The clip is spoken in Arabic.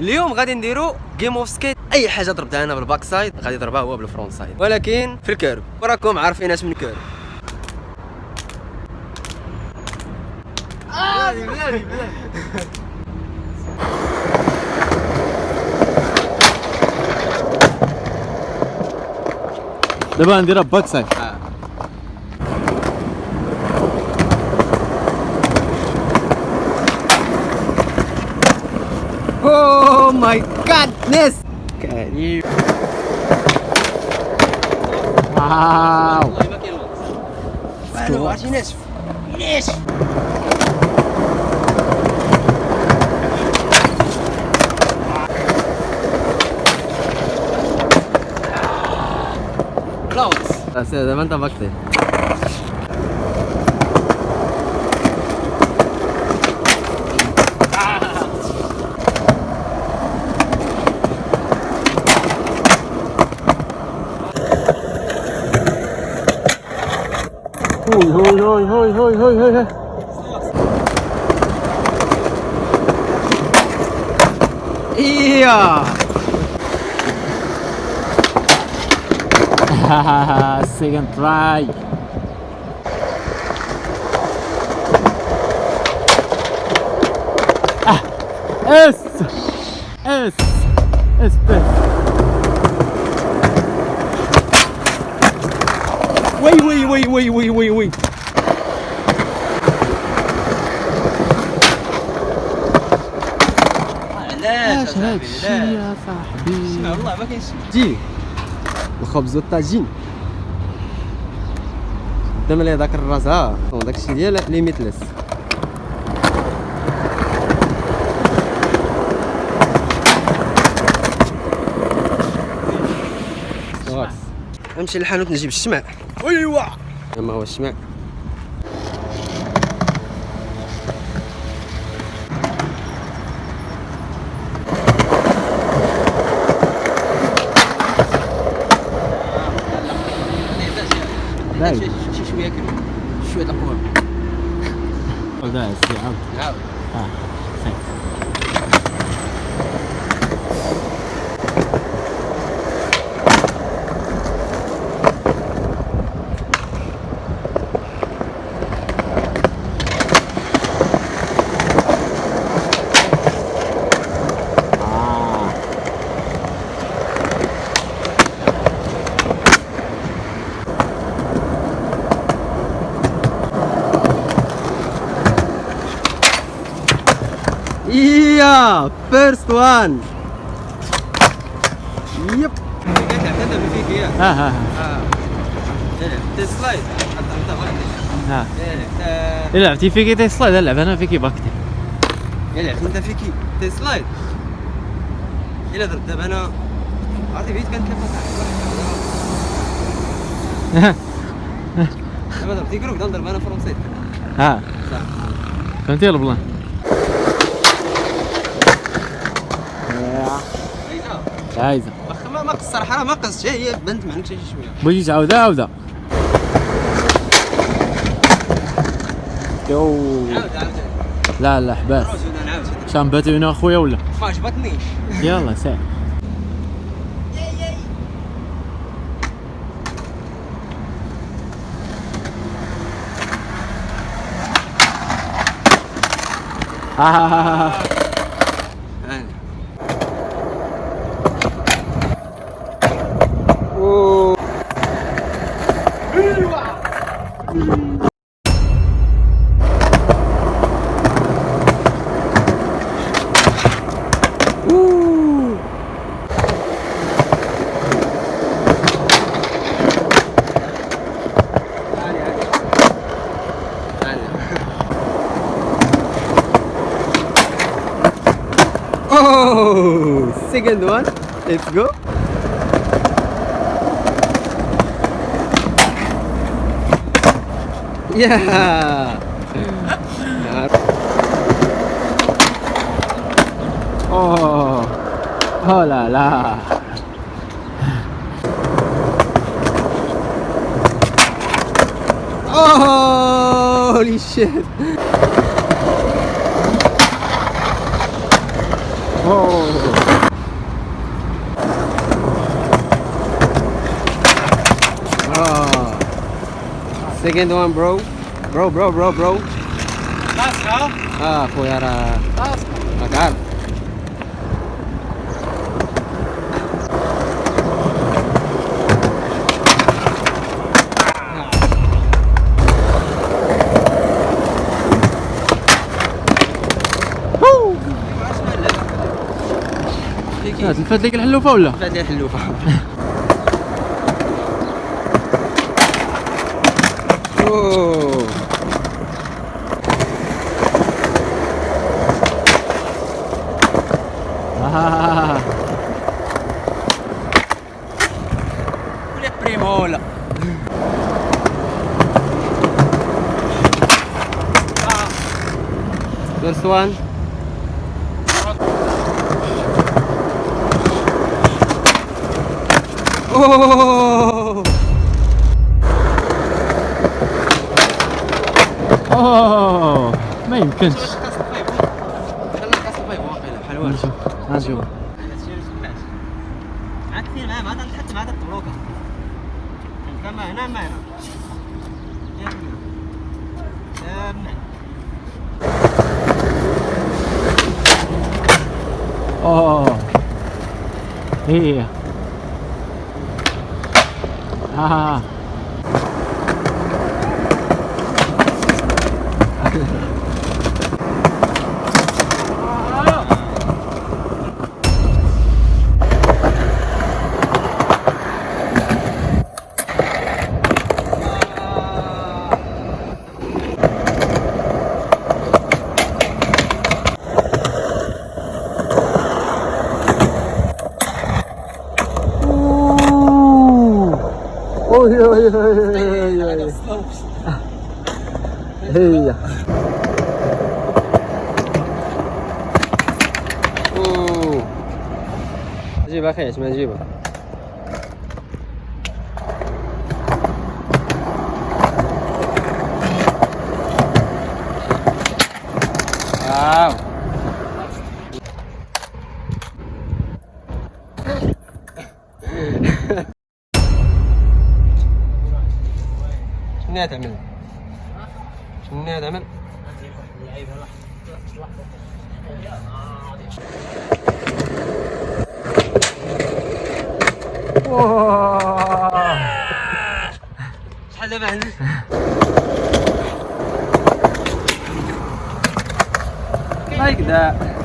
اليوم غادي نديرو game of skate أي حاجة ضربتها أنا بال backside غادي يضربها هو بال frontside. ولكن في ال curb. وراكم عارفين اش من curb. دابا نديرها backside. goodness! Carinho. Uau! Mano, Nesse. this. Yes! Close. Levanta a back there. hoi, hoi, hoi, hoi, hoi, hoi, hoi. Yeah. Second try. Ah, es, es, es, es. oui oui oui oui oui. علاش اش هاد الشيء يا صاحبي؟ والله ما كاينش. جي الخبز والطاجين قدام لي داك الراس ها داك الشيء ديال limitless نمشي للحانوت نجيب الشمع. ايوا ما هو الشمع باين. شي شويه كده شويه القوه هذا السي عاود اه اييه فيرست وان يب تعتذر فيك يا ها ها سلايد؟ ها إلا لعبتي فيكي أنا باكتي لعبت أنت فيكي تي سلايد. إلا ضربت دابا أنا عرفتي بعيد كانت دابا ضربتي كروك نضرب أنا فرونت سايد ها. فهمتي البلان؟ عايزة. واخا ما ما قص الصراحه راه ما قصش هي بنت معك شي شوية. بغيتي تعاودها عاودها. يو. لا لا حباس. شامباتي هنا اخويا ولا؟ ما عجبتنيش. يلا سير آه. second one. Let's go. Yeah. oh. Oh la la. Oh, holy shit! Oh. Second one, bro. Bro, bro, bro, bro. آه خويا راه راك عارف آه، تلفات لك الحلوفه ولا فات لي الحلوفه Ah. First one. Oh! أوه ما يمكنش. نشوف عاد كثير ما ما حتى ما تطلوكا كما هنا ما هنا يا ابني يا ابني أوه. هي. ها Oh, yeah, yeah, yeah, yeah, yeah. 哎呀！哦，继续，看也是，继续吧。好。哈哈。什，们？哇！查得慢，来一个。